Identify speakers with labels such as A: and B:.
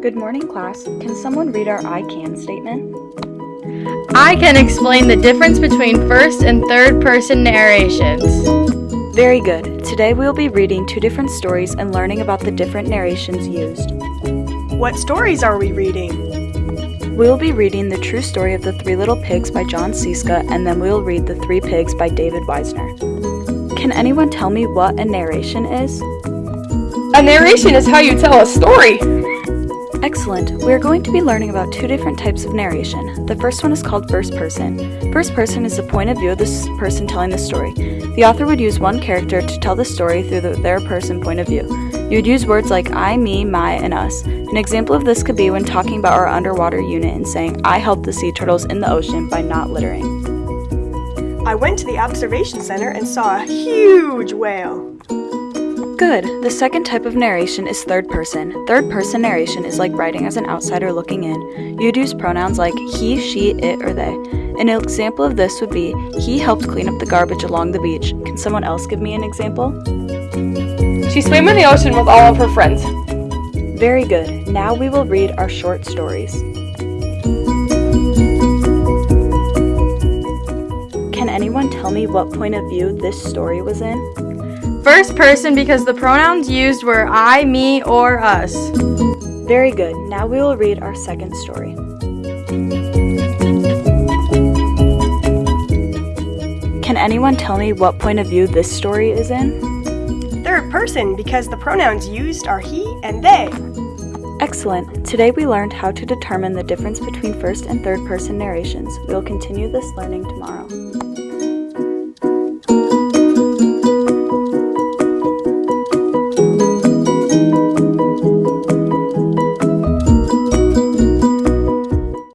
A: Good morning, class. Can someone read our I can statement?
B: I can explain the difference between first and third person narrations.
A: Very good. Today we will be reading two different stories and learning about the different narrations used.
C: What stories are we reading?
A: We will be reading The True Story of the Three Little Pigs by Jon Scieszka, and then we will read The Three Pigs by David Wiesner. Can anyone tell me what a narration is?
D: A narration is how you tell a story.
A: Excellent. We are going to be learning about two different types of narration. The first one is called first person. First person is the point of view of the person telling the story. The author would use one character to tell the story through the, their person point of view. You would use words like I, me, my, and us. An example of this could be when talking about our underwater unit and saying, I helped the sea turtles in the ocean by not littering.
C: I went to the observation center and saw a huge whale.
A: Good. The second type of narration is third person. Third person narration is like writing as an outsider looking in. You'd use pronouns like he, she, it, or they. An example of this would be He helped clean up the garbage along the beach. Can someone else give me an example?
D: She swam in the ocean with all of her friends.
A: Very good. Now we will read our short stories. Can anyone tell me what point of view this story was in?
B: First person because the pronouns used were I, me, or us.
A: Very good. Now we will read our second story. Can anyone tell me what point of view this story is in?
C: Third person because the pronouns used are he and they.
A: Excellent. Today we learned how to determine the difference between first and third person narrations. We will continue this learning tomorrow.